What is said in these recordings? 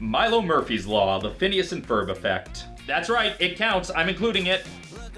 Milo Murphy's Law, the Phineas and Ferb effect. That's right, it counts, I'm including it.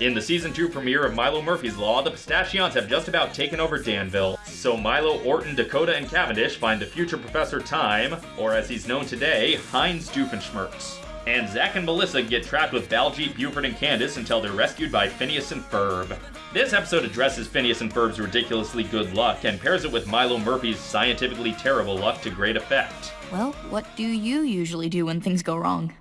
In the season 2 premiere of Milo Murphy's Law, the Pistachions have just about taken over Danville. So Milo, Orton, Dakota, and Cavendish find the future Professor Time, or as he's known today, Heinz Doofenshmirtz. And Zack and Melissa get trapped with Baljeet, Buford, and Candace until they're rescued by Phineas and Ferb. This episode addresses Phineas and Ferb's ridiculously good luck and pairs it with Milo Murphy's scientifically terrible luck to great effect. Well, what do you usually do when things go wrong?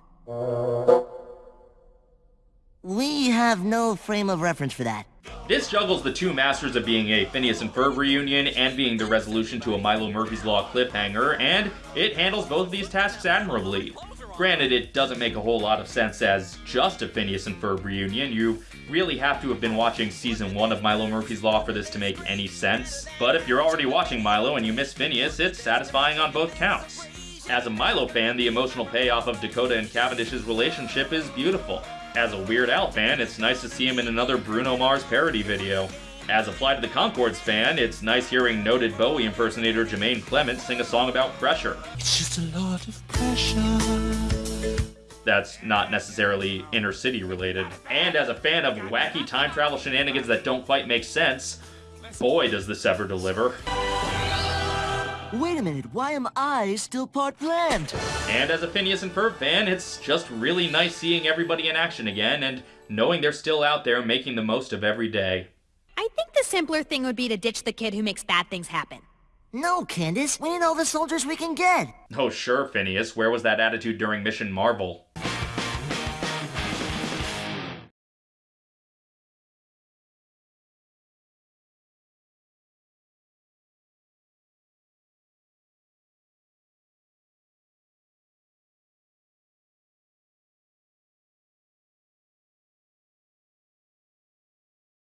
We have no frame of reference for that. This juggles the two masters of being a Phineas and Ferb reunion and being the resolution to a Milo Murphy's Law cliffhanger, and it handles both of these tasks admirably. Granted, it doesn't make a whole lot of sense as just a Phineas and Ferb reunion. You really have to have been watching season 1 of Milo Murphy's Law for this to make any sense. But if you're already watching Milo and you miss Phineas, it's satisfying on both counts. As a Milo fan, the emotional payoff of Dakota and Cavendish's relationship is beautiful. As a Weird Al fan, it's nice to see him in another Bruno Mars parody video. As a Flight of the Conchords fan, it's nice hearing noted Bowie impersonator Jermaine Clement sing a song about pressure. It's just a lot of pressure. That's not necessarily inner city related. And as a fan of wacky time travel shenanigans that don't quite make sense, boy does this ever deliver. Wait a minute, why am I still part planned? And as a Phineas and Ferb fan, it's just really nice seeing everybody in action again and knowing they're still out there making the most of every day. I think the simpler thing would be to ditch the kid who makes bad things happen. No, Candace, we need all the soldiers we can get. Oh sure, Phineas, where was that attitude during Mission Marvel?